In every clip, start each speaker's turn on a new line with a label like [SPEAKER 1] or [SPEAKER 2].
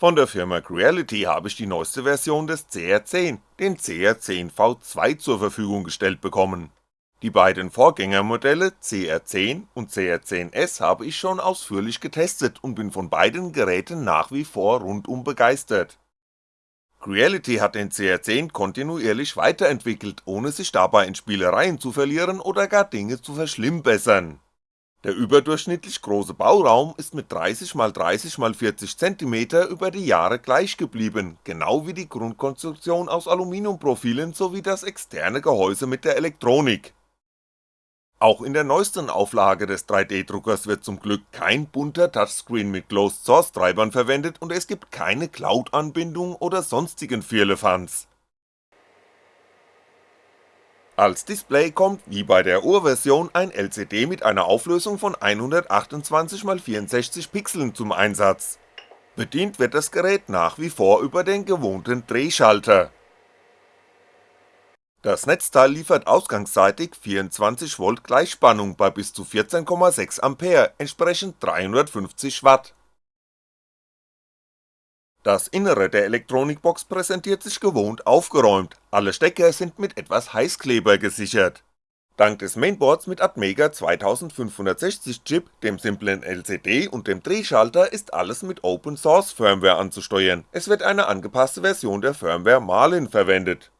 [SPEAKER 1] Von der Firma Creality habe ich die neueste Version des CR10, den CR10V2 zur Verfügung gestellt bekommen. Die beiden Vorgängermodelle CR10 und CR10S habe ich schon ausführlich getestet und bin von beiden Geräten nach wie vor rundum begeistert. Creality hat den CR10 kontinuierlich weiterentwickelt, ohne sich dabei in Spielereien zu verlieren oder gar Dinge zu verschlimmbessern der überdurchschnittlich große Bauraum ist mit 30x30x40cm über die Jahre gleich geblieben, genau wie die Grundkonstruktion aus Aluminiumprofilen sowie das externe Gehäuse mit der Elektronik. Auch in der neuesten Auflage des 3D-Druckers wird zum Glück kein bunter Touchscreen mit Closed Source Treibern verwendet und es gibt keine Cloud-Anbindung oder sonstigen Firlefanz als Display kommt wie bei der Urversion ein LCD mit einer Auflösung von 128x64 Pixeln zum Einsatz. Bedient wird das Gerät nach wie vor über den gewohnten Drehschalter. Das Netzteil liefert ausgangsseitig 24V Gleichspannung bei bis zu 14,6A, entsprechend 350W das Innere der Elektronikbox präsentiert sich gewohnt aufgeräumt, alle Stecker sind mit etwas Heißkleber gesichert. Dank des Mainboards mit Atmega 2560 Chip, dem simplen LCD und dem Drehschalter ist alles mit Open Source Firmware anzusteuern, es wird eine angepasste Version der Firmware Marlin verwendet.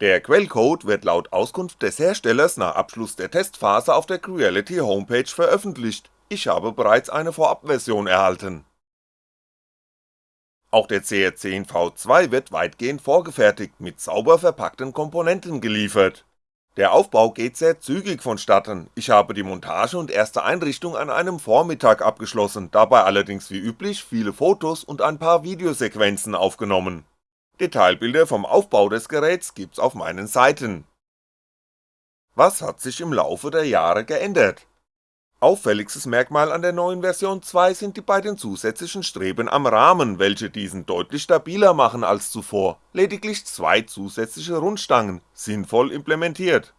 [SPEAKER 1] Der Quellcode wird laut Auskunft des Herstellers nach Abschluss der Testphase auf der Creality Homepage veröffentlicht, ich habe bereits eine Vorabversion erhalten auch der CR10V2 wird weitgehend vorgefertigt mit sauber verpackten Komponenten geliefert. Der Aufbau geht sehr zügig vonstatten, ich habe die Montage und erste Einrichtung an einem Vormittag abgeschlossen, dabei allerdings wie üblich viele Fotos und ein paar Videosequenzen aufgenommen. Detailbilder vom Aufbau des Geräts gibt's auf meinen Seiten. Was hat sich im Laufe der Jahre geändert Auffälligstes Merkmal an der neuen Version 2 sind die beiden zusätzlichen Streben am Rahmen, welche diesen deutlich stabiler machen als zuvor, lediglich zwei zusätzliche Rundstangen, sinnvoll implementiert.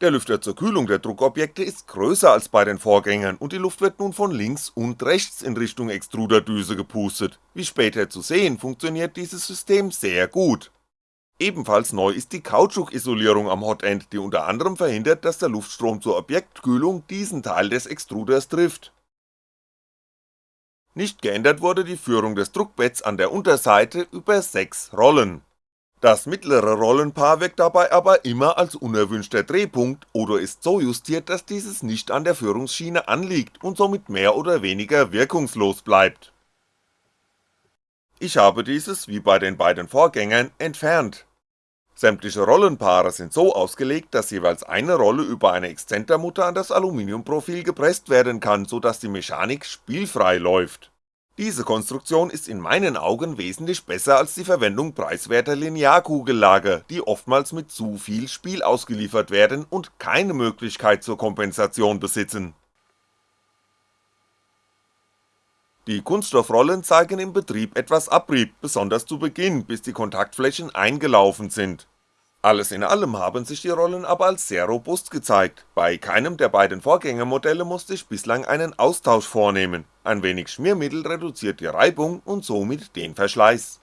[SPEAKER 1] Der Lüfter zur Kühlung der Druckobjekte ist größer als bei den Vorgängern und die Luft wird nun von links und rechts in Richtung Extruderdüse gepustet, wie später zu sehen funktioniert dieses System sehr gut Ebenfalls neu ist die Kautschukisolierung am Hotend, die unter anderem verhindert, dass der Luftstrom zur Objektkühlung diesen Teil des Extruders trifft. Nicht geändert wurde die Führung des Druckbetts an der Unterseite über 6 Rollen. Das mittlere Rollenpaar wirkt dabei aber immer als unerwünschter Drehpunkt oder ist so justiert, dass dieses nicht an der Führungsschiene anliegt und somit mehr oder weniger wirkungslos bleibt ich habe dieses, wie bei den beiden Vorgängern, entfernt. Sämtliche Rollenpaare sind so ausgelegt, dass jeweils eine Rolle über eine Exzentermutter an das Aluminiumprofil gepresst werden kann, so dass die Mechanik spielfrei läuft. Diese Konstruktion ist in meinen Augen wesentlich besser als die Verwendung preiswerter Linearkugellager, die oftmals mit zu viel Spiel ausgeliefert werden und keine Möglichkeit zur Kompensation besitzen Die Kunststoffrollen zeigen im Betrieb etwas Abrieb, besonders zu Beginn, bis die Kontaktflächen eingelaufen sind. Alles in allem haben sich die Rollen aber als sehr robust gezeigt, bei keinem der beiden Vorgängermodelle musste ich bislang einen Austausch vornehmen, ein wenig Schmiermittel reduziert die Reibung und somit den Verschleiß.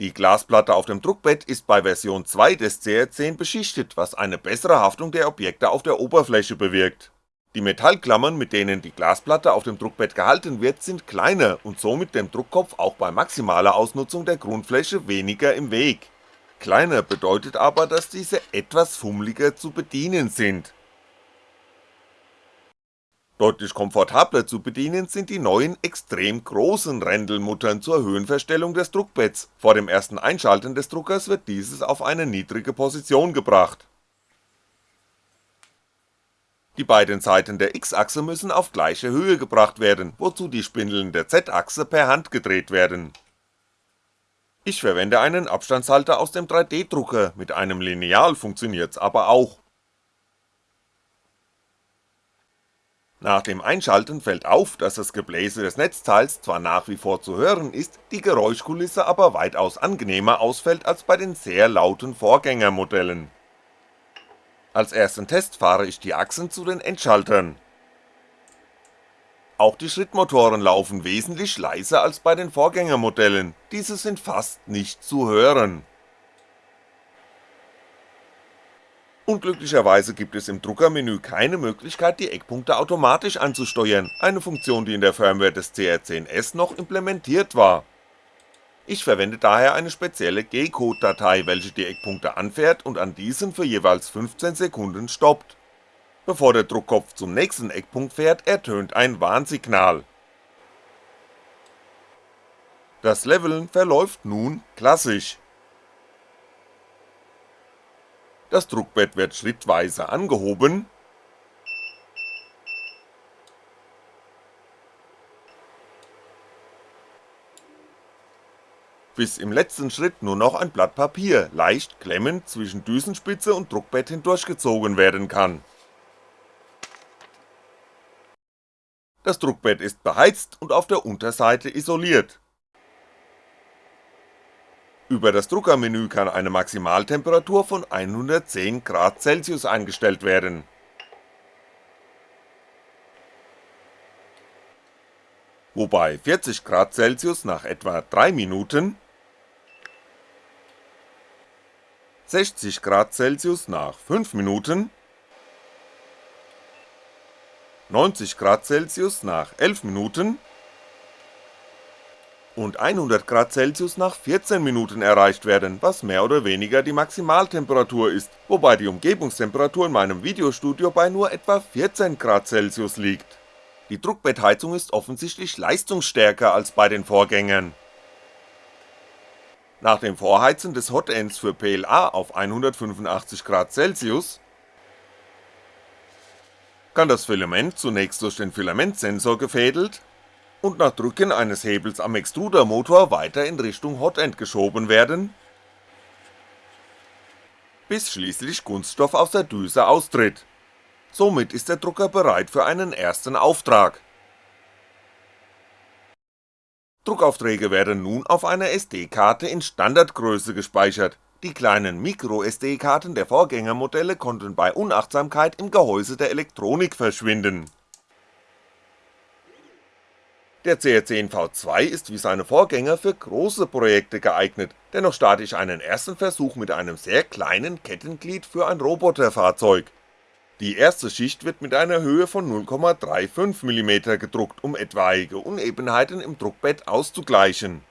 [SPEAKER 1] Die Glasplatte auf dem Druckbett ist bei Version 2 des CR10 beschichtet, was eine bessere Haftung der Objekte auf der Oberfläche bewirkt die Metallklammern, mit denen die Glasplatte auf dem Druckbett gehalten wird, sind kleiner und somit dem Druckkopf auch bei maximaler Ausnutzung der Grundfläche weniger im Weg. Kleiner bedeutet aber, dass diese etwas fummeliger zu bedienen sind. Deutlich komfortabler zu bedienen sind die neuen extrem großen Rändelmuttern zur Höhenverstellung des Druckbetts, vor dem ersten Einschalten des Druckers wird dieses auf eine niedrige Position gebracht die beiden Seiten der X-Achse müssen auf gleiche Höhe gebracht werden, wozu die Spindeln der Z-Achse per Hand gedreht werden. Ich verwende einen Abstandshalter aus dem 3D-Drucker, mit einem Lineal funktioniert's aber auch. Nach dem Einschalten fällt auf, dass das Gebläse des Netzteils zwar nach wie vor zu hören ist, die Geräuschkulisse aber weitaus angenehmer ausfällt als bei den sehr lauten Vorgängermodellen als ersten Test fahre ich die Achsen zu den Endschaltern. Auch die Schrittmotoren laufen wesentlich leiser als bei den Vorgängermodellen, diese sind fast nicht zu hören. Unglücklicherweise gibt es im Druckermenü keine Möglichkeit die Eckpunkte automatisch anzusteuern, eine Funktion die in der Firmware des CR10S noch implementiert war. Ich verwende daher eine spezielle G-Code-Datei, welche die Eckpunkte anfährt und an diesen für jeweils 15 Sekunden stoppt. Bevor der Druckkopf zum nächsten Eckpunkt fährt, ertönt ein Warnsignal. Das Leveln verläuft nun klassisch das Druckbett wird schrittweise angehoben bis im letzten Schritt nur noch ein Blatt Papier leicht klemmend zwischen Düsenspitze und Druckbett hindurchgezogen werden kann. Das Druckbett ist beheizt und auf der Unterseite isoliert über das Druckermenü kann eine Maximaltemperatur von 110 Grad Celsius eingestellt werden. Wobei 40 Grad Celsius nach etwa 3 Minuten, 60 Grad Celsius nach 5 Minuten, 90 Grad Celsius nach 11 Minuten und 100 Grad Celsius nach 14 Minuten erreicht werden, was mehr oder weniger die Maximaltemperatur ist, wobei die Umgebungstemperatur in meinem Videostudio bei nur etwa 14 Grad Celsius liegt. Die Druckbettheizung ist offensichtlich leistungsstärker als bei den Vorgängern. Nach dem Vorheizen des Hotends für PLA auf 185 Grad Celsius kann das Filament zunächst durch den Filamentsensor gefädelt und nach Drücken eines Hebels am Extrudermotor weiter in Richtung Hotend geschoben werden, bis schließlich Kunststoff aus der Düse austritt. Somit ist der Drucker bereit für einen ersten Auftrag. Druckaufträge werden nun auf einer SD-Karte in Standardgröße gespeichert, die kleinen Micro-SD-Karten der Vorgängermodelle konnten bei Unachtsamkeit im Gehäuse der Elektronik verschwinden. Der CR10 V2 ist wie seine Vorgänger für große Projekte geeignet, dennoch starte ich einen ersten Versuch mit einem sehr kleinen Kettenglied für ein Roboterfahrzeug. Die erste Schicht wird mit einer Höhe von 0,35mm gedruckt, um etwaige Unebenheiten im Druckbett auszugleichen.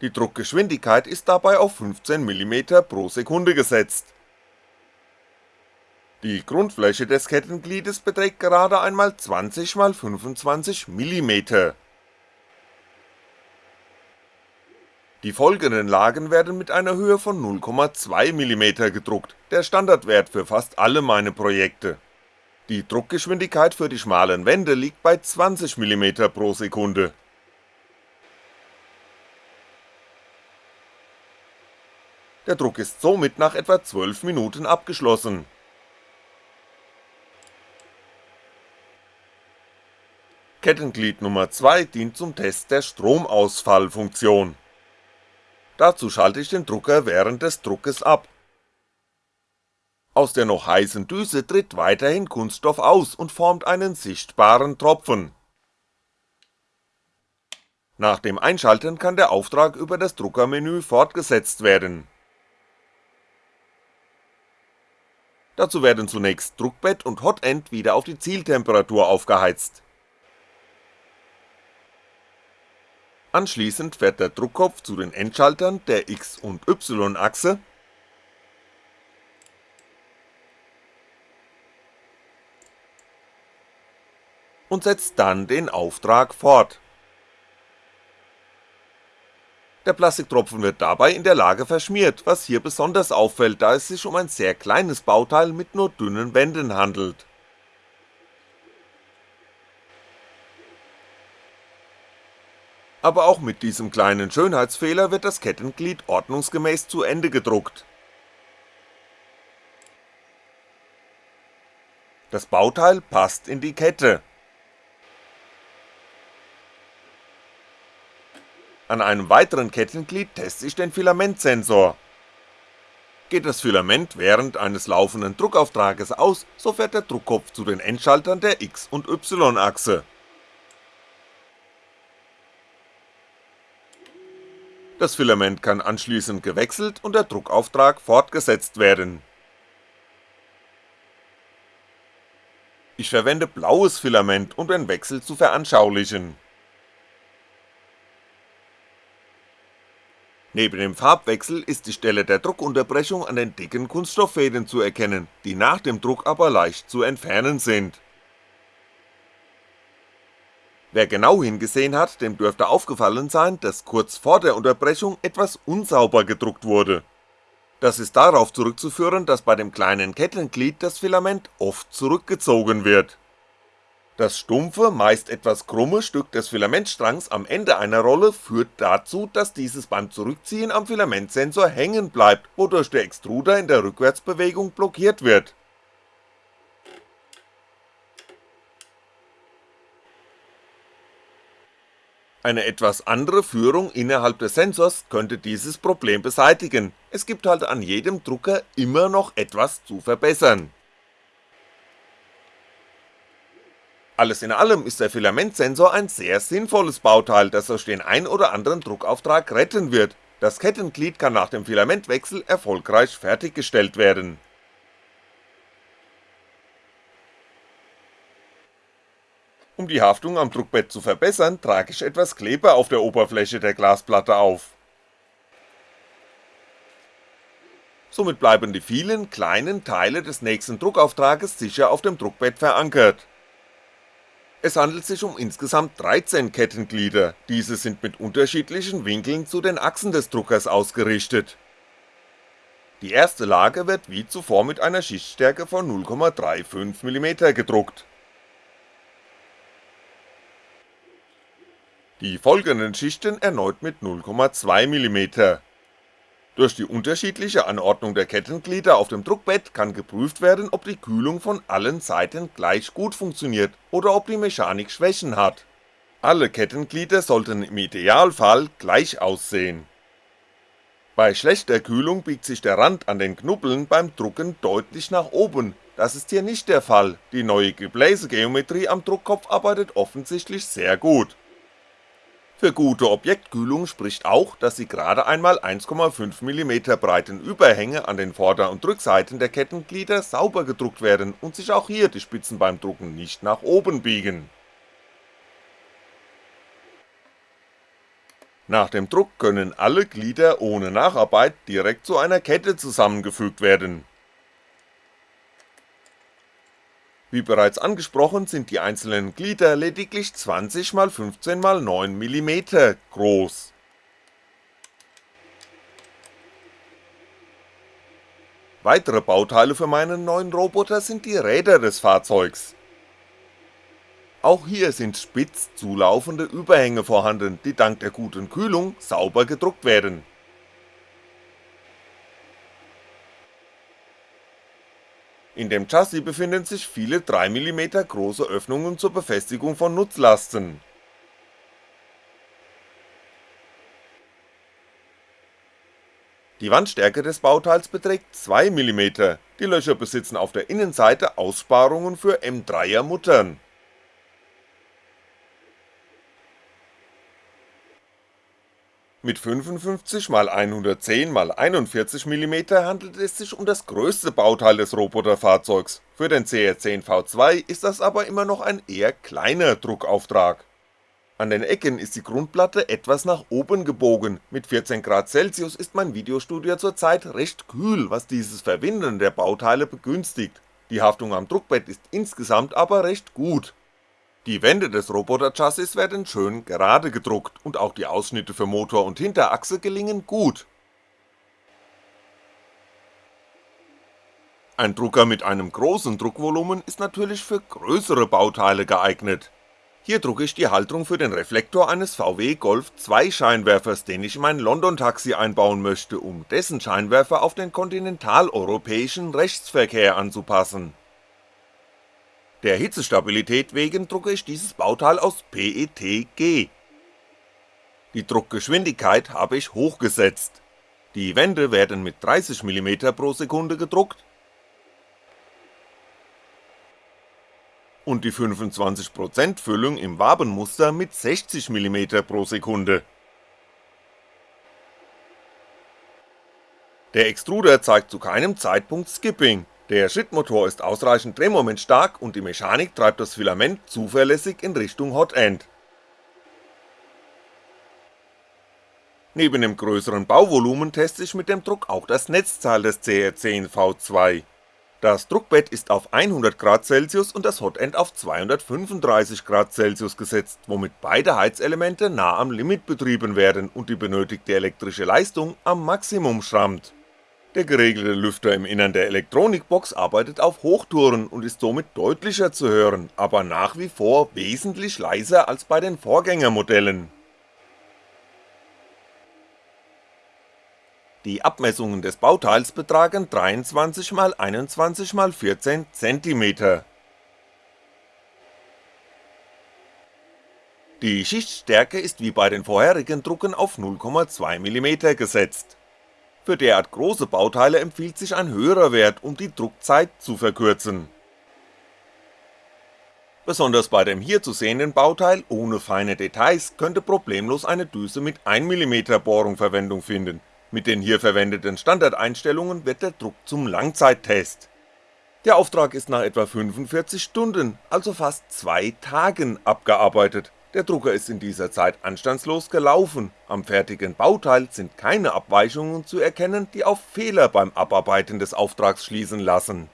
[SPEAKER 1] Die Druckgeschwindigkeit ist dabei auf 15mm pro Sekunde gesetzt. Die Grundfläche des Kettengliedes beträgt gerade einmal 20x25mm Die folgenden Lagen werden mit einer Höhe von 0,2mm gedruckt, der Standardwert für fast alle meine Projekte. Die Druckgeschwindigkeit für die schmalen Wände liegt bei 20mm pro Sekunde. Der Druck ist somit nach etwa 12 Minuten abgeschlossen. Kettenglied Nummer 2 dient zum Test der Stromausfallfunktion Dazu schalte ich den Drucker während des Druckes ab. Aus der noch heißen Düse tritt weiterhin Kunststoff aus und formt einen sichtbaren Tropfen. Nach dem Einschalten kann der Auftrag über das Druckermenü fortgesetzt werden. Dazu werden zunächst Druckbett und Hotend wieder auf die Zieltemperatur aufgeheizt Anschließend fährt der Druckkopf zu den Endschaltern der X und Y-Achse und setzt dann den Auftrag fort. Der Plastiktropfen wird dabei in der Lage verschmiert, was hier besonders auffällt, da es sich um ein sehr kleines Bauteil mit nur dünnen Wänden handelt aber auch mit diesem kleinen Schönheitsfehler wird das Kettenglied ordnungsgemäß zu Ende gedruckt. Das Bauteil passt in die Kette. An einem weiteren Kettenglied teste ich den Filamentsensor. Geht das Filament während eines laufenden Druckauftrages aus, so fährt der Druckkopf zu den Endschaltern der X- und Y-Achse. Das Filament kann anschließend gewechselt und der Druckauftrag fortgesetzt werden. Ich verwende blaues Filament, um den Wechsel zu veranschaulichen Neben dem Farbwechsel ist die Stelle der Druckunterbrechung an den dicken Kunststofffäden zu erkennen, die nach dem Druck aber leicht zu entfernen sind. Wer genau hingesehen hat, dem dürfte aufgefallen sein, dass kurz vor der Unterbrechung etwas unsauber gedruckt wurde das ist darauf zurückzuführen, dass bei dem kleinen Kettenglied das Filament oft zurückgezogen wird. Das stumpfe, meist etwas krumme Stück des Filamentstrangs am Ende einer Rolle führt dazu, dass dieses beim Zurückziehen am Filamentsensor hängen bleibt, wodurch der Extruder in der Rückwärtsbewegung blockiert wird Eine etwas andere Führung innerhalb des Sensors könnte dieses Problem beseitigen, es gibt halt an jedem Drucker immer noch etwas zu verbessern. Alles in allem ist der Filamentsensor ein sehr sinnvolles Bauteil, das euch den ein oder anderen Druckauftrag retten wird, das Kettenglied kann nach dem Filamentwechsel erfolgreich fertiggestellt werden Um die Haftung am Druckbett zu verbessern, trage ich etwas Kleber auf der Oberfläche der Glasplatte auf. Somit bleiben die vielen kleinen Teile des nächsten Druckauftrages sicher auf dem Druckbett verankert. Es handelt sich um insgesamt 13 Kettenglieder, diese sind mit unterschiedlichen Winkeln zu den Achsen des Druckers ausgerichtet. Die erste Lage wird wie zuvor mit einer Schichtstärke von 0,35mm gedruckt die folgenden Schichten erneut mit 0,2mm. Durch die unterschiedliche Anordnung der Kettenglieder auf dem Druckbett kann geprüft werden, ob die Kühlung von allen Seiten gleich gut funktioniert oder ob die Mechanik Schwächen hat. Alle Kettenglieder sollten im Idealfall gleich aussehen. Bei schlechter Kühlung biegt sich der Rand an den Knubbeln beim Drucken deutlich nach oben, das ist hier nicht der Fall, die neue Gebläsegeometrie am Druckkopf arbeitet offensichtlich sehr gut für gute Objektkühlung spricht auch, dass die gerade einmal 1,5mm breiten Überhänge an den Vorder- und Rückseiten der Kettenglieder sauber gedruckt werden und sich auch hier die Spitzen beim Drucken nicht nach oben biegen. Nach dem Druck können alle Glieder ohne Nacharbeit direkt zu einer Kette zusammengefügt werden Wie bereits angesprochen sind die einzelnen Glieder lediglich 20x15x9mm groß. Weitere Bauteile für meinen neuen Roboter sind die Räder des Fahrzeugs. Auch hier sind spitz zulaufende Überhänge vorhanden, die dank der guten Kühlung sauber gedruckt werden In dem Chassis befinden sich viele 3mm große Öffnungen zur Befestigung von Nutzlasten. Die Wandstärke des Bauteils beträgt 2mm, die Löcher besitzen auf der Innenseite Aussparungen für M3er Muttern Mit 55x110x41mm handelt es sich um das größte Bauteil des Roboterfahrzeugs, für den CR10V2 ist das aber immer noch ein eher kleiner Druckauftrag. An den Ecken ist die Grundplatte etwas nach oben gebogen, mit 14°C ist mein Videostudio zurzeit recht kühl, was dieses Verwinden der Bauteile begünstigt, die Haftung am Druckbett ist insgesamt aber recht gut die Wände des Roboter-Chassis werden schön gerade gedruckt und auch die Ausschnitte für Motor und Hinterachse gelingen gut. Ein Drucker mit einem großen Druckvolumen ist natürlich für größere Bauteile geeignet. Hier drucke ich die Halterung für den Reflektor eines VW Golf 2 Scheinwerfers, den ich in mein London-Taxi einbauen möchte, um dessen Scheinwerfer auf den kontinentaleuropäischen Rechtsverkehr anzupassen der Hitzestabilität wegen drucke ich dieses Bauteil aus PETG. Die Druckgeschwindigkeit habe ich hochgesetzt. Die Wände werden mit 30mm pro Sekunde gedruckt und die 25% Füllung im Wabenmuster mit 60mm pro Sekunde Der Extruder zeigt zu keinem Zeitpunkt Skipping, der Schrittmotor ist ausreichend drehmomentstark und die Mechanik treibt das Filament zuverlässig in Richtung Hot End. Neben dem größeren Bauvolumen teste ich mit dem Druck auch das Netzteil des CR10V2. Das Druckbett ist auf 100°C und das Hotend auf 235°C gesetzt, womit beide Heizelemente nah am Limit betrieben werden und die benötigte elektrische Leistung am Maximum schrammt der geregelte Lüfter im Innern der Elektronikbox arbeitet auf Hochtouren und ist somit deutlicher zu hören, aber nach wie vor wesentlich leiser als bei den Vorgängermodellen. Die Abmessungen des Bauteils betragen 23x21x14 cm. Die Schichtstärke ist wie bei den vorherigen Drucken auf 0,2mm gesetzt für derart große Bauteile empfiehlt sich ein höherer Wert, um die Druckzeit zu verkürzen. Besonders bei dem hier zu sehenden Bauteil ohne feine Details könnte problemlos eine Düse mit 1mm Bohrung Verwendung finden, mit den hier verwendeten Standardeinstellungen wird der Druck zum Langzeittest. Der Auftrag ist nach etwa 45 Stunden, also fast 2 Tagen abgearbeitet der Drucker ist in dieser Zeit anstandslos gelaufen, am fertigen Bauteil sind keine Abweichungen zu erkennen, die auf Fehler beim Abarbeiten des Auftrags schließen lassen.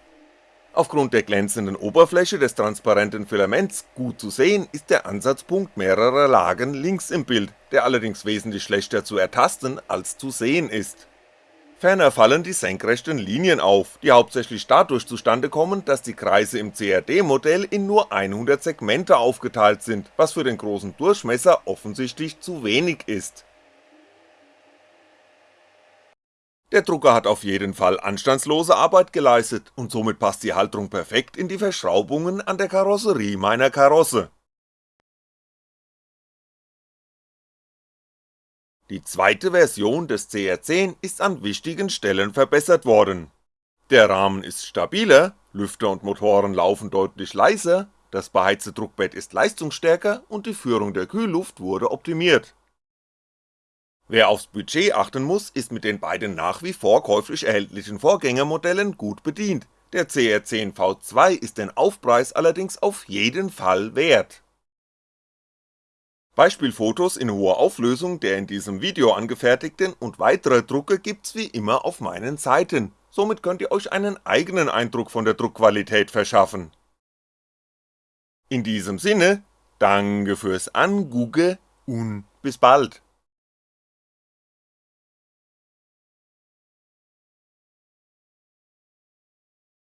[SPEAKER 1] Aufgrund der glänzenden Oberfläche des transparenten Filaments gut zu sehen ist der Ansatzpunkt mehrerer Lagen links im Bild, der allerdings wesentlich schlechter zu ertasten als zu sehen ist Ferner fallen die senkrechten Linien auf, die hauptsächlich dadurch zustande kommen, dass die Kreise im CAD-Modell in nur 100 Segmente aufgeteilt sind, was für den großen Durchmesser offensichtlich zu wenig ist. Der Drucker hat auf jeden Fall anstandslose Arbeit geleistet und somit passt die Halterung perfekt in die Verschraubungen an der Karosserie meiner Karosse Die zweite Version des CR10 ist an wichtigen Stellen verbessert worden. Der Rahmen ist stabiler, Lüfter und Motoren laufen deutlich leiser, das beheizte Druckbett ist leistungsstärker und die Führung der Kühlluft wurde optimiert. Wer aufs Budget achten muss, ist mit den beiden nach wie vor käuflich erhältlichen Vorgängermodellen gut bedient, der CR10V2 ist den Aufpreis allerdings auf jeden Fall wert Beispielfotos in hoher Auflösung der in diesem Video angefertigten und weitere Drucke gibt's wie immer auf meinen Seiten, somit könnt ihr euch einen eigenen Eindruck von der Druckqualität verschaffen. In diesem Sinne, danke fürs Angugge und bis bald